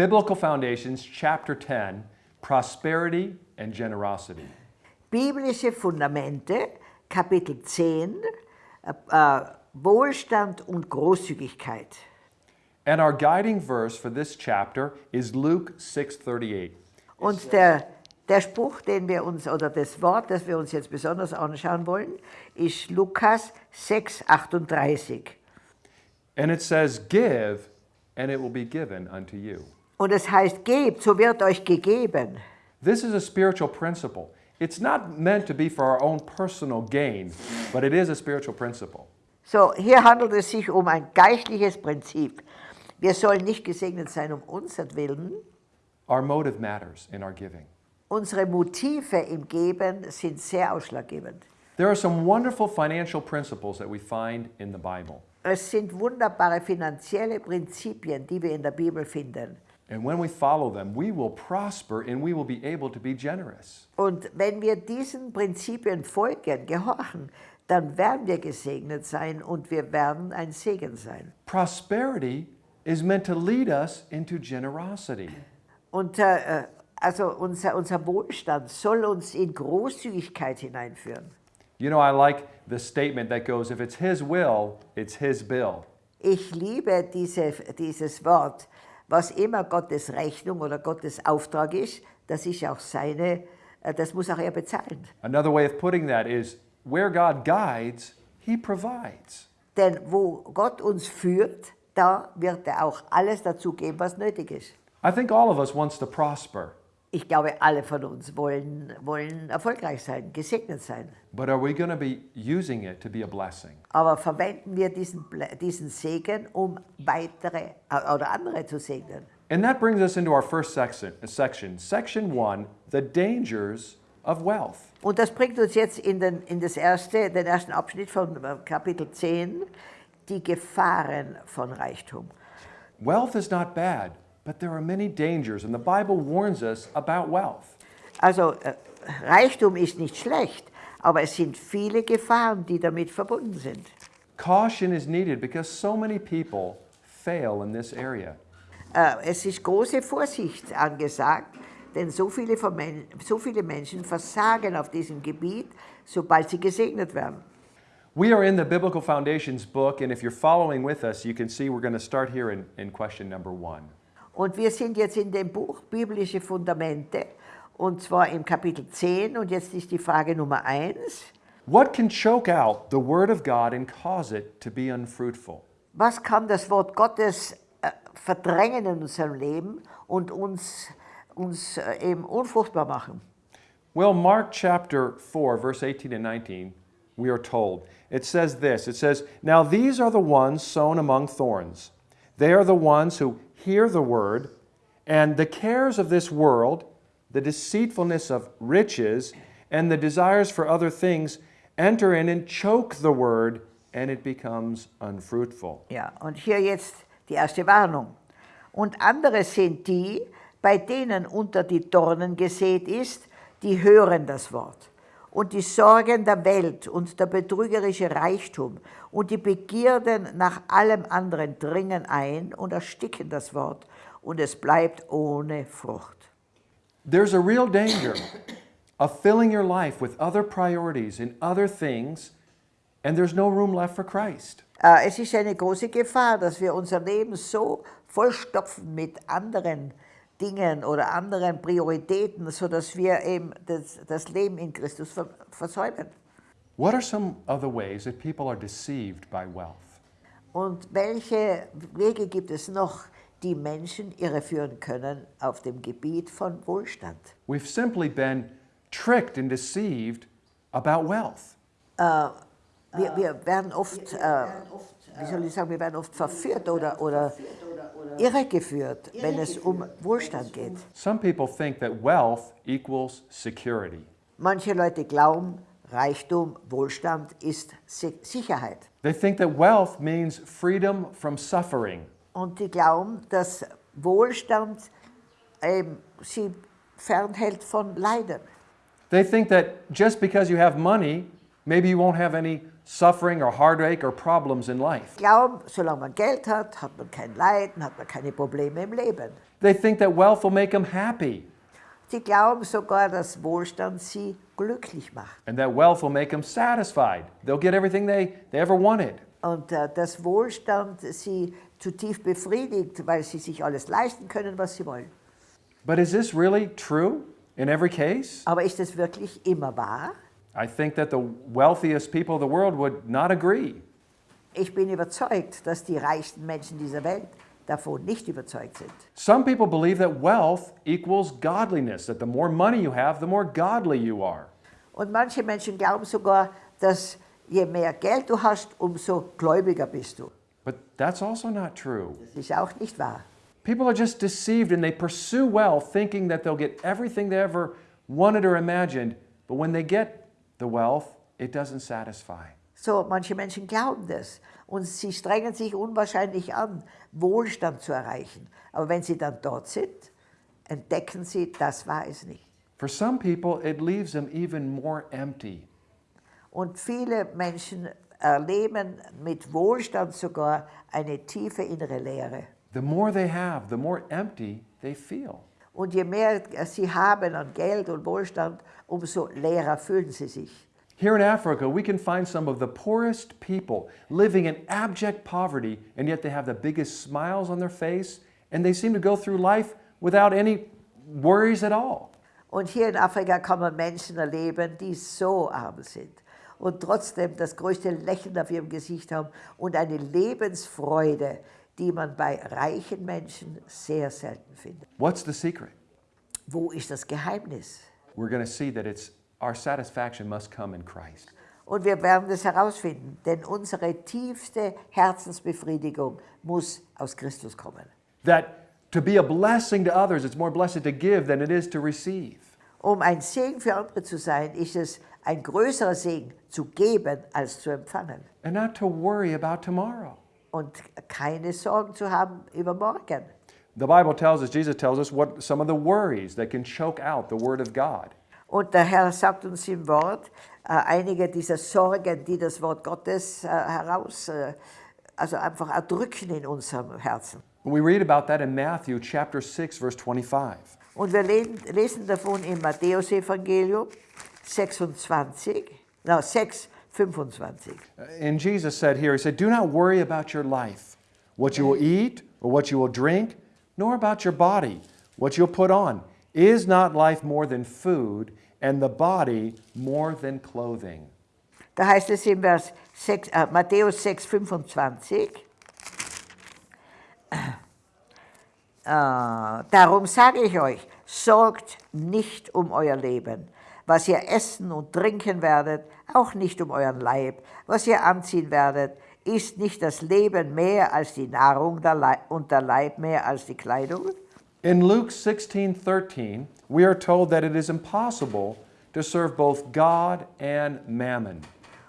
Biblical Foundations, Chapter 10 Prosperity and Generosity. Biblische Fundamente, Kapitel 10, äh, äh, Wohlstand und Großzügigkeit. And our guiding verse for this chapter is Luke 6:38. Und der, der Spruch, den wir uns, oder das Wort, das wir uns jetzt besonders anschauen wollen, ist Lukas 6, 38. And it says, Give, and it will be given unto you. Und es heißt, gebt, so wird euch gegeben. This is a spiritual principle. It's not meant to be for our own personal gain, but it is a spiritual principle. So, hier handelt es sich um ein geistliches Prinzip. Wir sollen nicht gesegnet sein um unseren Willen. Our motive matters in our giving. Unsere Motive im Geben sind sehr ausschlaggebend. There are some wonderful financial principles that we find in the Bible. Es sind wunderbare finanzielle Prinzipien, die wir in der Bibel finden. And when we follow them, we will prosper and we will be able to be generous. Und wenn wir diesen Prinzipien folgen, gehorchen, dann werden wir gesegnet sein und wir werden ein Segen sein. Prosperity is meant to lead us into generosity. Und äh, also unser, unser Wohlstand soll uns in Großzügigkeit hineinführen. You know, I like the statement that goes, if it's His will, it's His bill. Ich liebe diese, dieses Wort, was immer Gottes Rechnung oder Gottes Auftrag ist, das ist auch seine, äh, das muss auch er bezahlen. Another way of putting that is, where God guides, He provides. Denn wo Gott uns führt, da wird er auch alles dazu geben, was nötig ist. I think all of us wants to prosper, Ich glaube, alle von uns wollen, wollen erfolgreich sein, gesegnet sein. but are we going to be using it to be a blessing? Aber verwenden wir diesen, diesen Segen, um weitere oder andere zu segnen. And that brings us into our first section, section, section one, the dangers of wealth. Und das bringt uns jetzt in den, in das erste, den ersten Abschnitt von äh, Kapitel 10, die Gefahren von Reichtum. Wealth is not bad, but there are many dangers, and the Bible warns us about wealth. Also äh, Reichtum ist nicht schlecht, aber es sind viele Gefahren, die damit verbunden sind. Caution is needed because so many people fail in this area. Äh, es ist große Vorsicht angesagt, denn so viele, so viele Menschen versagen auf diesem Gebiet, sobald sie gesegnet werden. We are in the Biblical Foundations book, and if you're following with us, you can see we're going to start here in, in question number one. Und wir sind jetzt in dem Buch Biblische Fundamente, und zwar im Kapitel 10, und jetzt ist die Frage Nummer 1. What can choke out the Word of God and cause it to be unfruitful? Was kann das Wort Gottes äh, verdrängen in unserem Leben und uns, uns äh, eben unfruchtbar machen? Well, Mark chapter 4, verse 18 and 19, we are told. It says this It says, Now these are the ones sown among thorns. They are the ones who hear the word, and the cares of this world, the deceitfulness of riches, and the desires for other things enter in and choke the word, and it becomes unfruitful. Ja, und hier jetzt die erste Warnung. Und andere sind die, bei denen unter die Dornen gesät ist, die hören das Wort. Und die Sorgen der Welt und der betrügerische Reichtum und die Begierden nach allem anderen dringen ein und ersticken das Wort und es bleibt ohne Frucht. There's a real danger of filling your life with other priorities and other things, and there's no room left for Christ. Äh, Es ist eine große Gefahr, dass wir unser Leben so vollstopfen mit anderen Dingen oder anderen Prioritäten, sodass wir eben das, das Leben in Christus ver versäumen. What are some of the ways that people are deceived by wealth? Und welche Wege gibt es noch, die Menschen irreführen können auf dem Gebiet von Wohlstand? We've simply been tricked and deceived about wealth. Wir, wir werden oft, äh, wie soll ich sagen, wir werden oft verführt oder, oder irregeführt, wenn es um Wohlstand geht. Some people think that wealth equals security. Manche Leute glauben, Reichtum, Wohlstand ist Si- Sicherheit. They think that wealth means freedom from suffering. Und die glauben, dass Wohlstand ähm, sie fernhält von Leiden. They think that just because you have money, maybe you won't have any suffering or heartache or problems in life. Glauben, solange man Geld hat, hat man kein Leiden, hat man keine Probleme im Leben. They think that wealth will make them happy Sie glauben sogar, dass Wohlstand sie glücklich macht. and that wealth will make them satisfied. They'll get everything they, they ever wanted. Und äh, dass Wohlstand sie zutiefst befriedigt, weil sie sich alles leisten können, was sie wollen. But is this really true in every case? Aber ist es wirklich immer wahr? I think that the wealthiest people of the world would not agree. Ich bin überzeugt, dass die reichsten Menschen dieser Welt davon nicht überzeugt sind. Some people believe that wealth equals godliness, that the more money you have, the more godly you are. Und manche Menschen glauben sogar, dass je mehr Geld du hast, umso gläubiger bist du. But that's also not true. Das ist auch nicht wahr. People are just deceived and they pursue wealth thinking that they'll get everything they ever wanted or imagined, but when they get the wealth, it doesn't satisfy. So, manche Menschen glauben das und sie strengen sich unwahrscheinlich an, Wohlstand zu erreichen. Aber wenn sie dann dort sind, entdecken sie, das war es nicht. For some people, it leaves them even more empty. Und viele Menschen erleben mit Wohlstand sogar eine tiefe innere Leere. The more they have, the more empty they feel. Und je mehr sie haben an Geld und Wohlstand, umso leerer fühlen sie sich. Here in Africa, we can find some of the poorest people living in abject poverty, and yet they have the biggest smiles on their face, and they seem to go through life without any worries at all. Und hier in Afrika kann man Menschen erleben, die so arm sind und trotzdem das größte Lächeln auf ihrem Gesicht haben und eine Lebensfreude, die man bei reichen Menschen sehr selten findet. What's the secret? Wo ist das Geheimnis? We're going to see that it's our satisfaction must come in Christ. Und wir werden das herausfinden, denn unsere tiefste Herzensbefriedigung muss aus Christus kommen. That to be a blessing to others, it's more blessed to give than it is to receive. Um ein Segen für andere zu sein, ist es ein größerer Segen zu geben als zu empfangen. And not to worry about tomorrow. Und keine Sorgen zu haben über morgen. The Bible tells us, Jesus tells us, what some of the worries that can choke out the Word of God. Und der Herr sagt uns im Wort, äh, einige dieser Sorgen, die das Wort Gottes äh, heraus, äh, also einfach erdrücken in unserem Herzen. We read about that in Matthew chapter 6, verse 25. Und wir lesen, lesen davon im Matthäusevangelium 26, no, 6, 25. And Jesus said here, He said, Do not worry about your life, what you will eat or what you will drink, nor about your body, what you'll put on. Is not life more than food, and the body more than clothing? Da heißt es im Vers 6, äh, Matthäus 6, 25. Äh, darum sage ich euch, sorgt nicht um euer Leben, was ihr essen und trinken werdet, auch nicht um euren Leib, was ihr anziehen werdet. Ist nicht das Leben mehr als die Nahrung und der Leib mehr als die Kleidung? In Luke 16 13, we are told that it is impossible to serve both God and mammon.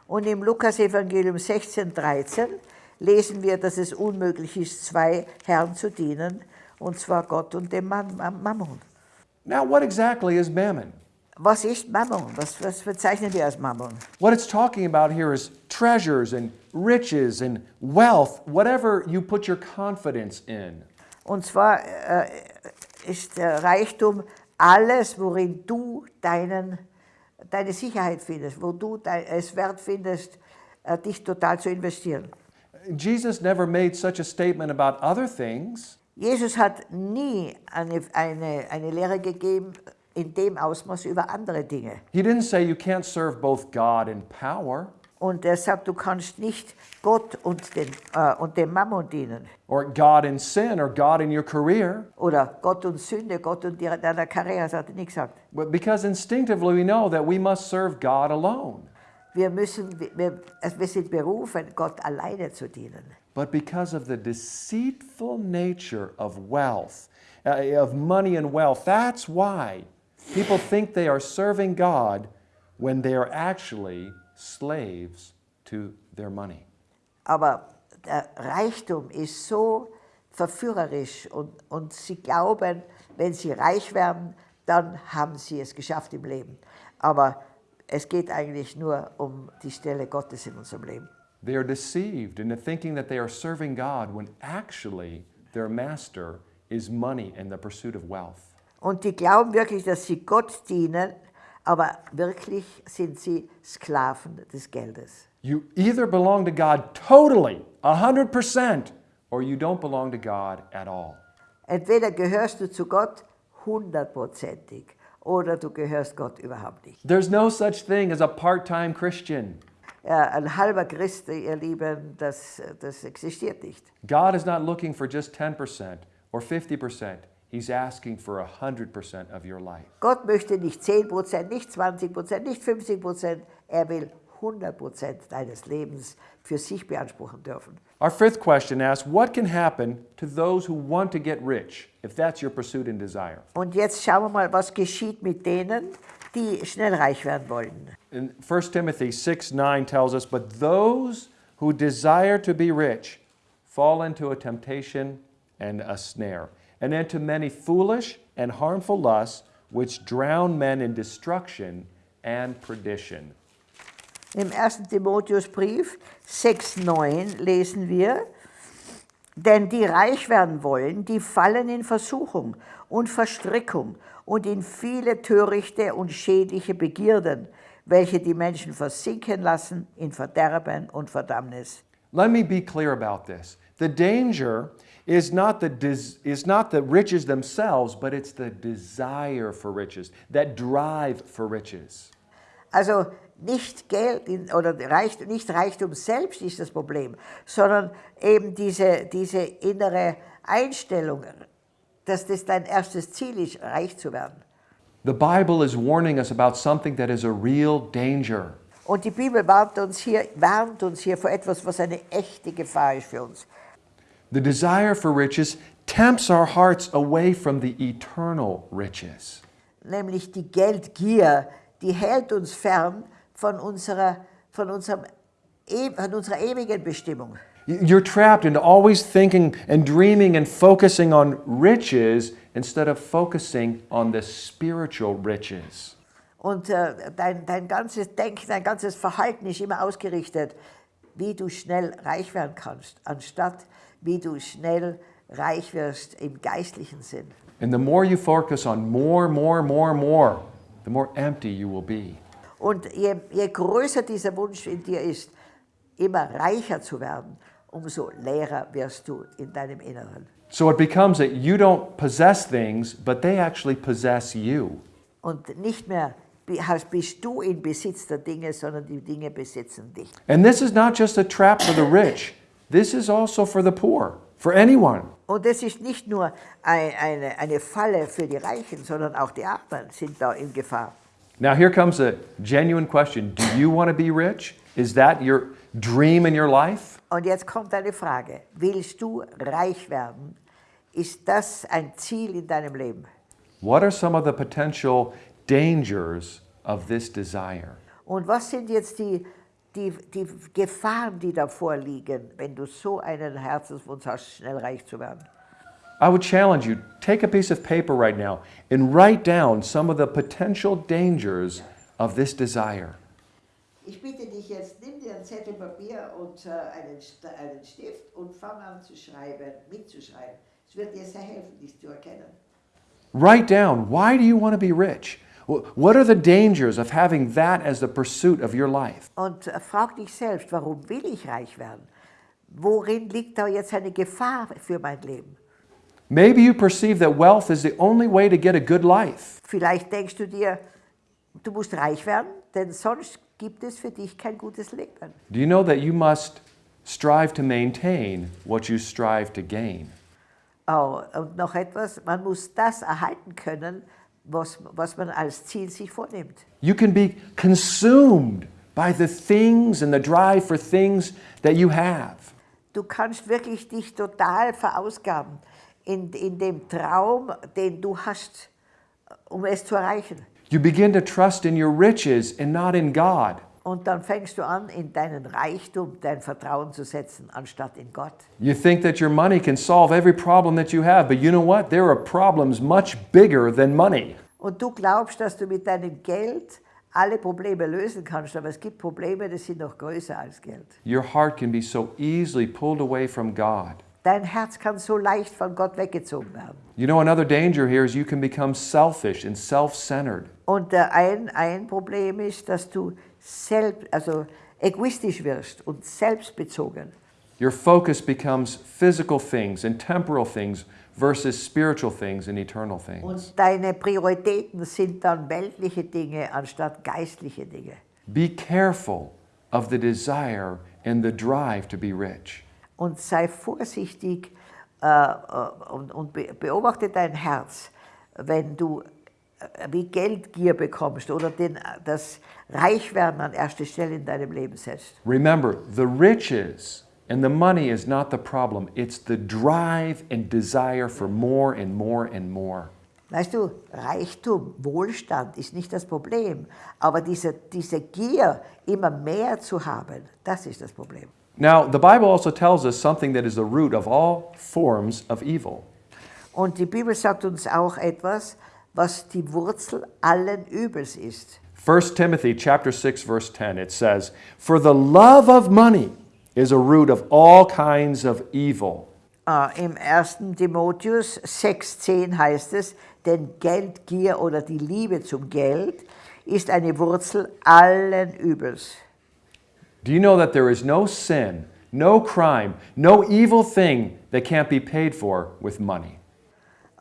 Und im Lukas-Evangelium 16, 13 lesen wir, dass es unmöglich ist, zwei Herren zu dienen, und zwar Gott und dem Mam- Mam- Mammon. Now, what exactly is mammon? Was ist Mammon? Was, was bezeichnen wir als Mammon? What it's talking about here is treasures and riches and wealth, whatever you put your confidence in. Und zwar äh, ist der Reichtum alles, worin du deinen, deine Sicherheit findest, wo du es wert findest, äh, dich total zu investieren. Jesus never made such a statement about other things. Jesus hat nie eine, eine, eine Lehre gegeben in dem Ausmaß über andere Dinge. He didn't say you can't serve both God and power, Und er sagt, du kannst nicht Gott und, den, äh, und dem Mammon dienen. or God and sin, or God and your career. Oder Gott und Sünde, Gott und deiner Karriere, das hat er nicht gesagt. But because instinctively we know that we must serve God alone. Wir, müssen, wir, wir sind berufen, Gott alleine zu dienen. But because of the deceitful nature of wealth, uh, of money and wealth, that's why people think they are serving God when they are actually slaves to their money. Aber der Reichtum ist so verführerisch und, und sie glauben, wenn sie reich werden, dann haben sie es geschafft im Leben. Aber es geht eigentlich nur um die Stelle Gottes in unserem Leben. They are deceived into thinking that they are serving God when actually their master is money and the pursuit of wealth. Und die glauben wirklich, dass sie Gott dienen, aber wirklich sind sie Sklaven des Geldes. You either belong to God totally, 100%, or you don't belong to God at all. Entweder gehörst du zu Gott hundertprozentig oder du gehörst Gott überhaupt nicht. There's no such thing as a part time Christian. Ja, ein halber Christ, ihr Lieben, das, das existiert nicht. God is not looking for just 10% or 50%. He's asking for 100% of your life. Gott möchte nicht 10%, nicht 20%, nicht 50%. Er will 100% deines Lebens für sich beanspruchen dürfen. Our fifth question asks What can happen to those who want to get rich if that's your pursuit and desire? Und jetzt schauen wir mal, was geschieht mit denen, die schnell reich werden wollen. In 1 Timothy 6 9 tells us, But those who desire to be rich fall into a temptation and a snare, and into many foolish and harmful lusts, which drown men in destruction and perdition. Im 1. Timotheusbrief 6,9 lesen wir, denn die reich werden wollen, die fallen in Versuchung und Verstrickung und in viele törichte und schädliche Begierden, welche die Menschen versinken lassen in Verderben und Verdammnis. Let me be clear about this. The danger is not the, is not the riches themselves, but it's the desire for riches, that drive for riches. Also nicht Geld in, oder Reich, nicht Reichtum selbst ist das Problem, sondern eben diese, diese innere Einstellung, dass das dein erstes Ziel ist, reich zu werden. The Bible is warning us about something that is a real danger. Und die Bibel warnt uns, hier, warnt uns hier vor etwas, was eine echte Gefahr ist für uns. The desire for riches tempts our hearts away from the eternal riches. Nämlich die Geldgier, die hält uns fern von unserer, von unserem, e- von unserer ewigen Bestimmung. You're trapped into always thinking and dreaming and focusing on riches instead of focusing on the spiritual riches. Und äh, dein, dein ganzes Denken, dein ganzes Verhalten ist immer ausgerichtet, wie du schnell reich werden kannst, anstatt wie du schnell reich wirst im geistlichen Sinn. And the more you focus on more, more, more, more, the more empty you will be. Und je, je größer dieser Wunsch in dir ist, immer reicher zu werden, umso leerer wirst du in deinem Inneren. So it becomes that you don't possess things, but they actually possess you. Und nicht mehr bist du in Besitz der Dinge, sondern die Dinge besitzen dich. And this is not just a trap for the rich, this is also for the poor, for anyone. Und das ist nicht nur ein, eine, eine Falle für die Reichen, sondern auch die Armen sind da in Gefahr. Now, here comes a genuine question Do you want to be rich? Is that your dream in your life? Und jetzt kommt eine Frage. Willst du reich werden? Ist das ein Ziel in deinem Leben? What are some of the potential dangers of this desire? Und was sind jetzt die, die, die Gefahren, die davor liegen, wenn du so einen Herzenswunsch hast, schnell reich zu werden? I would challenge you take a piece of paper right now and write down some of the potential dangers of this desire. Ich bitte dich jetzt, nimm dir ein Zettel Papier und äh, einen, einen Stift und fang an zu schreiben, mitzuschreiben. Es wird dir sehr helfen, dich zu erkennen. Write down why do you want to be rich? Wh- What are the dangers of having that as the pursuit of your life? Und äh, frag dich selbst, warum will ich reich werden? Worin liegt da jetzt eine Gefahr für mein Leben? Maybe you perceive that wealth is the only way to get a good life. Vielleicht denkst du dir, du musst reich werden, denn sonst gibt es für dich kein gutes Leben. Do you know that you must strive to maintain what you strive to gain? Oh, und noch etwas, man muss das erhalten können, was, was man als Ziel sich vornimmt. You can be consumed by the things and the drive for things that you have. Du kannst wirklich dich total verausgaben in, in dem Traum, den du hast, um es zu erreichen. You begin to trust in your riches and not in God. Und dann fängst du an, in deinen Reichtum dein Vertrauen zu setzen, anstatt in Gott. You think that your money can solve every problem that you have, but you know what? There are problems much bigger than money. Und du glaubst, dass du mit deinem Geld alle Probleme lösen kannst, aber es gibt Probleme, die sind noch größer als Geld. Your heart can be so easily pulled away from God. Dein Herz kann so leicht von Gott weggezogen werden. You know, another danger here is you can become selfish and self centered. Und ein, ein Problem ist, dass du selbst, also egoistisch wirst und selbstbezogen. Your focus becomes physical things and temporal things versus spiritual things and eternal things. Und deine Prioritäten sind dann weltliche Dinge anstatt geistliche Dinge. Be careful of the desire and the drive to be rich. Und sei vorsichtig äh, und, und be beobachte dein Herz, wenn du wie Geldgier bekommst oder den, das Reichwerden an erste Stelle in deinem Leben setzt. Remember, the riches and the money is not the problem, it's the drive and desire for more and more and more. Weißt du, Reichtum, Wohlstand ist nicht das Problem, aber diese, diese Gier, immer mehr zu haben, das ist das Problem. Now, the Bible also tells us something that is the root of all forms of evil. Und die Bibel sagt uns auch etwas, was die Wurzel allen Übels ist. 1 Timothy chapter 6 verse 10 it says, "For the love of money is a root of all kinds of evil." Äh, Im 1. Timotheus 6,10 heißt es, denn Geldgier oder die Liebe zum Geld ist eine Wurzel allen Übels. Do you know that there is no sin, no crime, no evil thing that can't be paid for with money?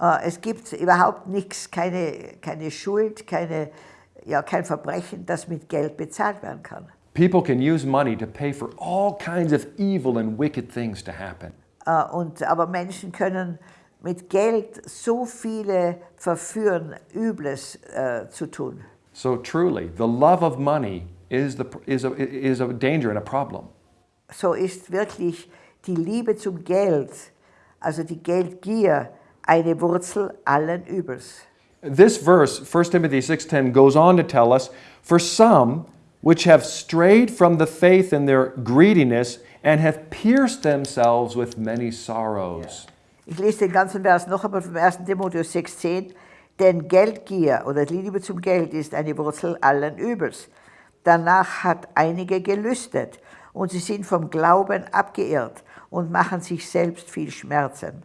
Äh, Es gibt überhaupt nichts, keine, keine Schuld, keine, ja, kein Verbrechen, das mit Geld bezahlt werden kann. People can use money to pay for all kinds of evil and wicked things to happen. Äh, Und, aber Menschen können mit Geld so viele verführen, Übles äh, zu tun. So truly, the love of money is, the, is, a, is a danger and a problem. So ist wirklich die Liebe zum Geld, also die Geldgier, eine Wurzel allen Übels. This verse, 1 Timothy 6:10 goes on to tell us, for some which have strayed from the faith in their greediness and have pierced themselves with many sorrows. Ich lese den ganzen Vers noch einmal vom 1. Timotheus 6,10. Denn Geldgier oder die Liebe zum Geld ist eine Wurzel allen Übels. Danach hat einige gelüstet und sie sind vom Glauben abgeirrt und machen sich selbst viel Schmerzen.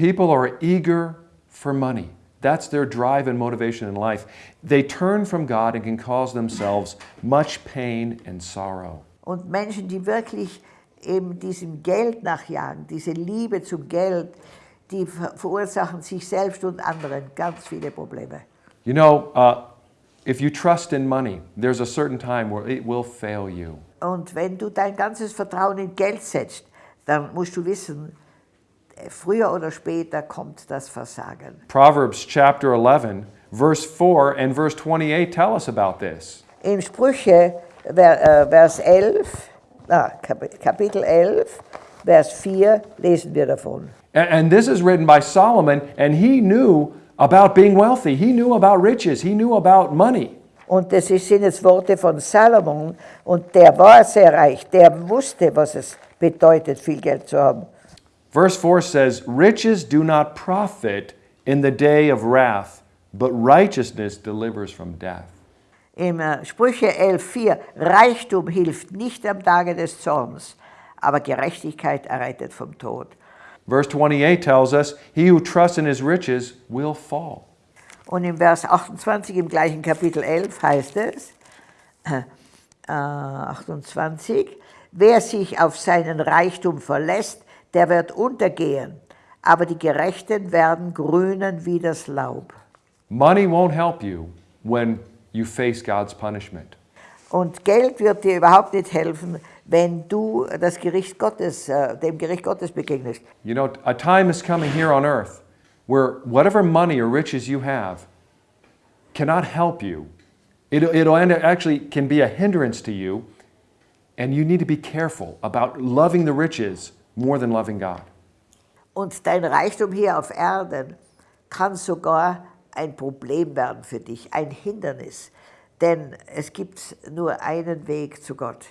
People are eager for money. That's their drive and motivation in life. They turn from God and can cause themselves much pain and sorrow. Und Menschen, die wirklich eben diesem Geld nachjagen, diese Liebe zum Geld, die ver verursachen sich selbst und anderen ganz viele Probleme. You know, uh, if you trust in money, there's a certain time where it will fail you. Und wenn du dein ganzes Vertrauen in Geld setzt, dann musst du wissen, früher oder später kommt das Versagen. Proverbs chapter 11, verse 4 and verse 28 tell us about this. In Sprüche, äh, Vers 11, ah, Kap- Kapitel 11, Vers 4, lesen wir davon. And, this is written by Solomon, and he knew about being wealthy. He knew about riches. He knew about money. Und das sind jetzt Worte von Salomon und der war sehr reich, der wusste, was es bedeutet, viel Geld zu haben. Verse 4 says, Riches do not profit in the day of wrath, but righteousness delivers from death. Im äh, Sprüche 11,4 Reichtum hilft nicht am Tage des Zorns, aber Gerechtigkeit errettet vom Tod. Verse 28 tells us, He who trusts in his riches will fall. Und im Vers 28 im gleichen Kapitel 11 heißt es, äh, äh 28, wer sich auf seinen Reichtum verlässt, der wird untergehen, aber die Gerechten werden grünen wie das Laub. Money won't help you when you face God's punishment. Und Geld wird dir überhaupt nicht helfen, wenn du das Gericht Gottes, äh, dem Gericht Gottes begegnest. You know, a time is coming here on earth where whatever money or riches you have cannot help you. It, it'll end, actually can be a hindrance to you, and you need to be careful about loving the riches more than loving God. Und dein Reichtum hier auf Erden kann sogar ein Problem werden für dich, ein Hindernis. Denn es gibt nur einen Weg zu Gott.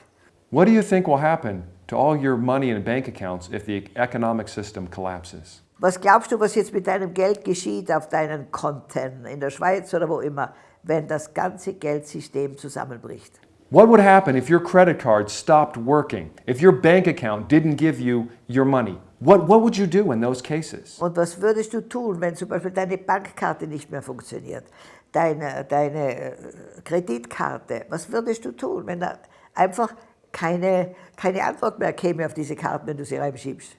What do you think will happen to all your money and bank accounts if the economic system collapses? Was glaubst du, was jetzt mit deinem Geld geschieht auf deinen Konten in der Schweiz oder wo immer, wenn das ganze Geldsystem zusammenbricht. What would happen if your credit card stopped working? If your bank account didn't give you your money? What, what would you do in those cases? Und was würdest du tun, wenn zum Beispiel deine Bankkarte nicht mehr funktioniert, deine, deine äh, Kreditkarte? Was würdest du tun, wenn da einfach keine, keine Antwort mehr käme auf diese Karten, wenn du sie reinschiebst?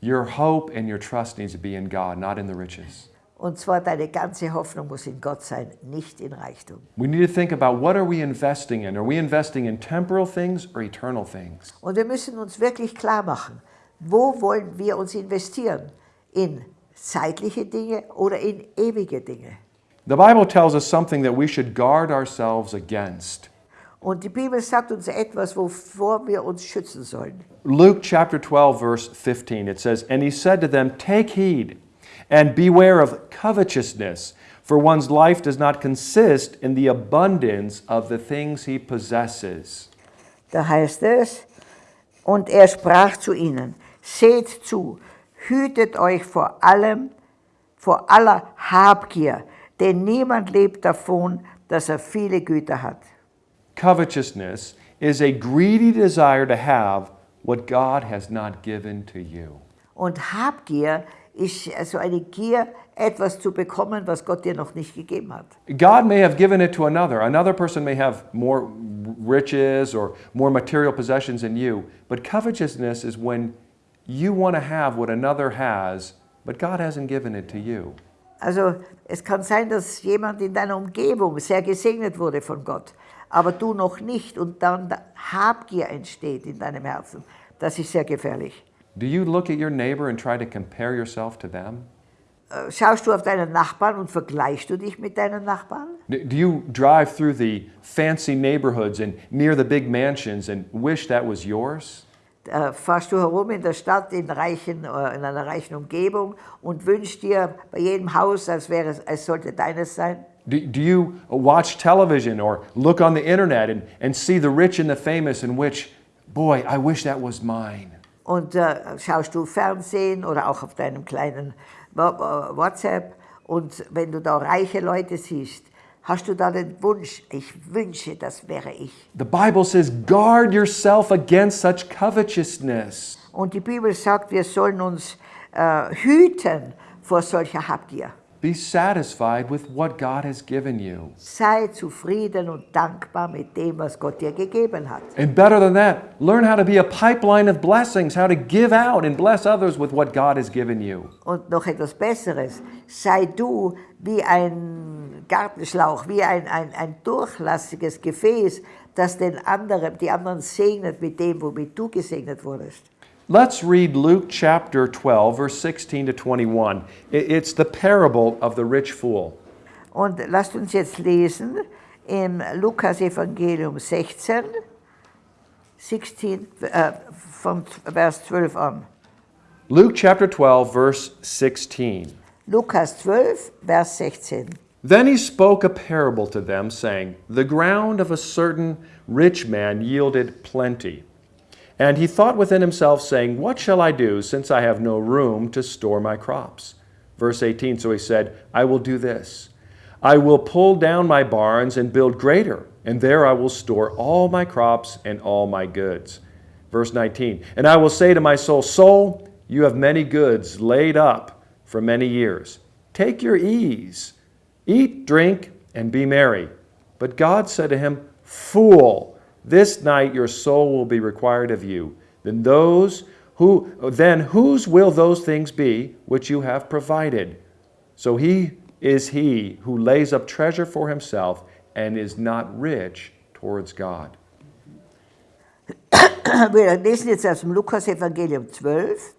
Your hope and your trust needs to be in God, not in the riches. Und zwar deine ganze Hoffnung muss in Gott sein, nicht in Reichtum. We need to think about what are we investing in? Are we investing in temporal things or eternal things? Und wir müssen uns wirklich klar machen, wo wollen wir uns investieren? In zeitliche Dinge oder in ewige Dinge? The Bible tells us something that we should guard ourselves against. Und die Bibel sagt uns etwas, wovor wir uns schützen sollen. Luke chapter 12, verse 15, it says, And he said to them, Take heed and beware of covetousness, for one's life does not consist in the abundance of the things he possesses. Da heißt es, und er sprach zu ihnen, seht zu, hütet euch vor allem, vor aller Habgier, denn niemand lebt davon, dass er viele Güter hat. Covetousness is a greedy desire to have what God has not given to you. Und Habgier ist also eine Gier, etwas zu bekommen, was Gott dir noch nicht gegeben hat. God may have given it to another. Another person may have more riches or more material possessions than you. But covetousness is when you want to have what another has, but God hasn't given it to you. Also es kann sein, dass jemand in deiner Umgebung sehr gesegnet wurde von Gott, aber du noch nicht und dann Habgier entsteht in deinem Herzen. Das ist sehr gefährlich. Do you look at your neighbor and try to compare yourself to them? Äh, Schaust du auf deinen Nachbarn und vergleichst du dich mit deinen Nachbarn? Do you drive through the fancy neighborhoods and near the big mansions and wish that was yours? Äh, Fahrst du herum in der Stadt in, reichen, äh, in einer reichen Umgebung und wünschst dir bei jedem Haus, als, wäre es, als sollte deines sein? Do, do you watch television or look on the internet and, and see the rich and the famous and which, boy, I wish that was mine? Und äh, schaust du Fernsehen oder auch auf deinem kleinen äh, WhatsApp und wenn du da reiche Leute siehst, hast du da den Wunsch, ich wünsche, das wäre ich. The Bible says, guard yourself against such covetousness. Und die Bibel sagt, wir sollen uns äh, hüten vor solcher Habgier. Be satisfied with what God has given you. Sei zufrieden und dankbar mit dem, was Gott dir gegeben hat. And better than that, learn how to be a pipeline of blessings, how to give out and bless others with what God has given you. Und noch etwas Besseres, sei du wie ein Gartenschlauch, wie ein, ein, ein durchlassiges Gefäß, das den anderen, die anderen segnet mit dem, womit du gesegnet wurdest. Let's read Luke chapter 12, verse 16 to 21. It's the parable of the rich fool. Und lasst uns jetzt lesen im Lukas Evangelium 16, 16 äh, vom Vers 12 an. Luke chapter 12, verse 16. Lukas 12, Vers 16. Then he spoke a parable to them, saying, The ground of a certain rich man yielded plenty. And he thought within himself, saying, What shall I do, since I have no room to store my crops? Verse 18 So he said, I will do this I will pull down my barns and build greater, and there I will store all my crops and all my goods. Verse 19 And I will say to my soul, Soul, you have many goods laid up for many years. Take your ease. Eat, drink, and be merry. But God said to him, Fool, this night your soul will be required of you. Then those who then whose will those things be which you have provided? So he is he who lays up treasure for himself and is not rich towards God. Wir lesen jetzt aus dem Lukas-Evangelium 12,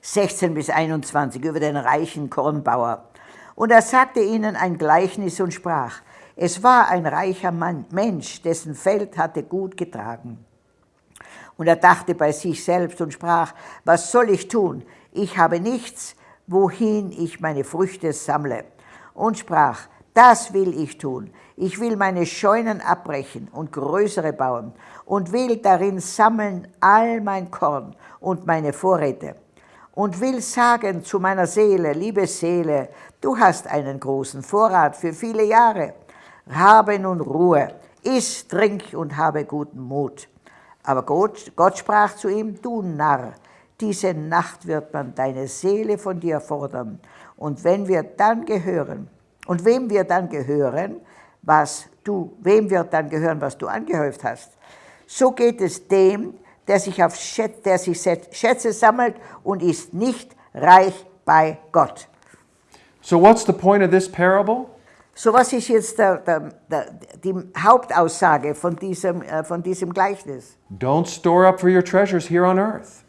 16 bis 21 über den reichen Kornbauer. Und er sagte ihnen ein Gleichnis und sprach, es war ein reicher Mann, Mensch, dessen Feld hatte gut getragen. Und er dachte bei sich selbst und sprach, was soll ich tun? Ich habe nichts, wohin ich meine Früchte sammle. Und sprach, das will ich tun. Ich will meine Scheunen abbrechen und größere bauen und will darin sammeln all mein Korn und meine Vorräte. und will sagen zu meiner Seele, liebe Seele, du hast einen großen Vorrat für viele Jahre. Habe nun Ruhe, iss, trink und habe guten Mut. Aber Gott, Gott sprach zu ihm, du Narr, diese Nacht wird man deine Seele von dir fordern. Und wenn wir dann gehören, und wem wir dann gehören, was du, wem wird dann gehören, was du angehäuft hast? So geht es dem, der sich, auf Schätze, der sich Schätze sammelt und ist nicht reich bei Gott. So, what's the point of this parable? So, was ist jetzt der, der, der, die Hauptaussage von diesem, äh, von diesem Gleichnis? Don't store up for your treasures here on earth.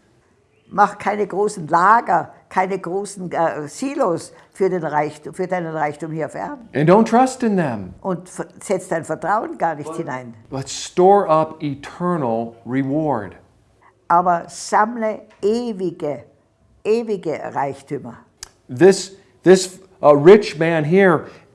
Mach keine großen Lager, keine großen äh, Silos für, den Reichtum, für deinen Reichtum hier auf Erden. And don't trust in them. Und setz dein Vertrauen gar nicht hinein. But store up eternal reward. Aber sammle ewige, ewige Reichtümer. This, this uh, rich man here, he,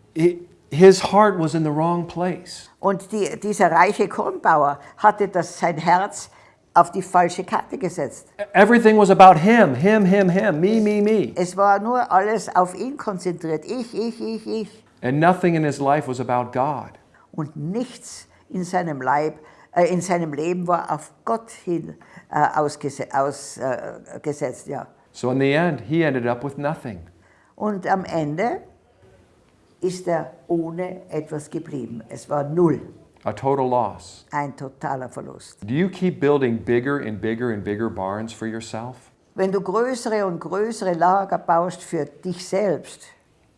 his heart was in the wrong place. Und die, dieser reiche Kornbauer hatte das, sein Herz auf die falsche Karte gesetzt. Everything was about him, him, him, him, me, me, me. Es war nur alles auf ihn konzentriert. Ich, ich, ich, ich. And nothing in his life was about God. Und nichts in seinem, Leib, äh, in seinem Leben war auf Gott hin äh, ausgesetzt. Aus, äh, gesetzt, ja. So in the end, he ended up with nothing. Und am Ende ist er ohne etwas geblieben. Es war null. A total loss. Ein totaler Verlust. Do you keep building bigger and bigger and bigger barns for yourself? Wenn du größere und größere Lager baust für dich selbst,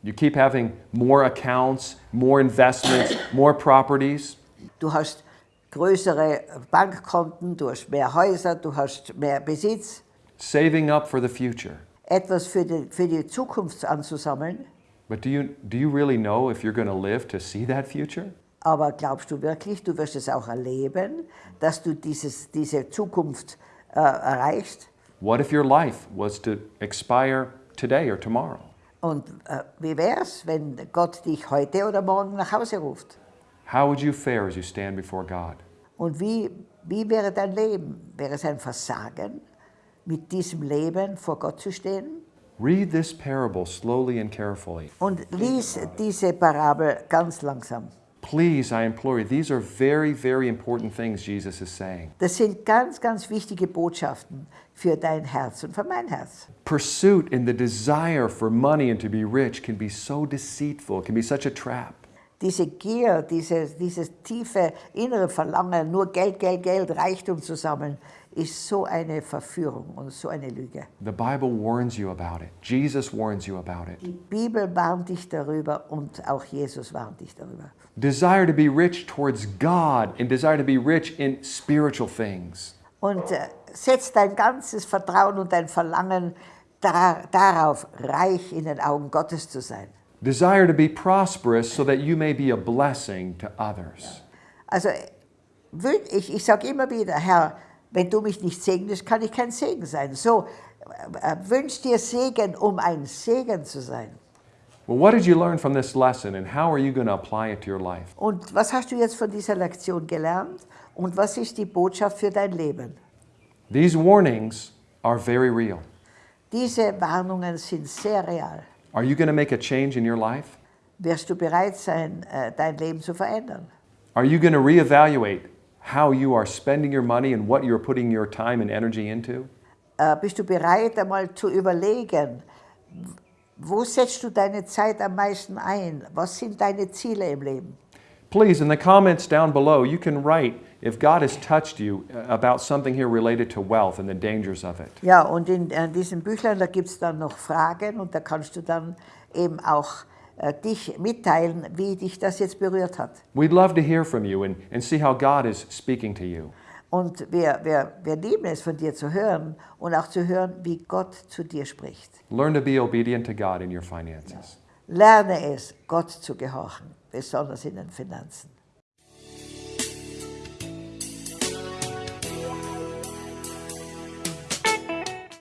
You keep having more accounts, more investments, more properties. du hast größere Bankkonten, du hast mehr Häuser, du hast mehr Besitz, saving up for the future. etwas für die, für die Zukunft anzusammeln. But do you, do you really know if you're going to live to see that future? Aber glaubst du wirklich, du wirst es auch erleben, dass du dieses, diese Zukunft äh, erreichst? What if your life was to expire today or tomorrow? Und äh, wie wär's, wenn Gott dich heute oder morgen nach Hause ruft? How would you fare as you stand before God? Und wie, wie wäre dein Leben? Wäre es ein Versagen, mit diesem Leben vor Gott zu stehen? Read this parable slowly and carefully. Und lies diese Parabel ganz langsam. Please, I implore you, these are very, very important things Jesus is saying. Das sind ganz, ganz wichtige Botschaften für dein Herz und für mein Herz. Pursuit and the desire for money and to be rich can be so deceitful, it can be such a trap. Diese Gier, dieses, dieses tiefe innere Verlangen, nur Geld, Geld, Geld, Reichtum zu sammeln, ist so eine Verführung und so eine Lüge. The Bible warns you about it. Jesus warns you about it. Die Bibel warnt dich darüber und auch Jesus warnt dich darüber. Desire to be rich towards God and desire to be rich in spiritual things. Und äh, setz dein ganzes Vertrauen und dein Verlangen da, darauf, reich in den Augen Gottes zu sein. Desire to be prosperous so that you may be a blessing to others. Also ich, ich sage immer wieder, Herr, wenn du mich nicht segnest, kann ich kein Segen sein. So, äh, wünsch dir Segen, um ein Segen zu sein. Well, what did you learn from this lesson and how are you going to apply it to your life? Und was hast du jetzt von dieser Lektion gelernt? Und was ist die Botschaft für dein Leben? These warnings are very real. Diese Warnungen sind sehr real. Are you going to make a change in your life? Wirst du bereit sein, äh, dein Leben zu verändern? Are you going to reevaluate how you are spending your money and what you're putting your time and energy into? Äh, Bist du bereit, einmal zu überlegen, wo setzt du deine Zeit am meisten ein? Was sind deine Ziele im Leben? Please, in the comments down below, you can write if God has touched you uh, about something here related to wealth and the dangers of it. Ja, und in, in diesem Büchlein, da gibt es dann noch Fragen und da kannst du dann eben auch äh, dich mitteilen, wie dich das jetzt berührt hat. We'd love to hear from you and, and see how God is speaking to you. Und wir, wir, wir lieben es, von dir zu hören und auch zu hören, wie Gott zu dir spricht. Learn to be obedient to God in your finances. Lerne es, Gott zu gehorchen, besonders in den Finanzen.